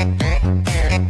Eh, eh.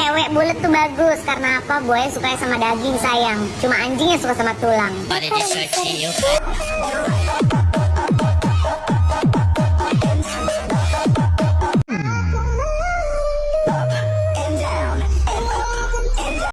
Cewek bulat tuh bagus karena apa? Buaya suka sama daging sayang. Cuma anjingnya suka sama tulang.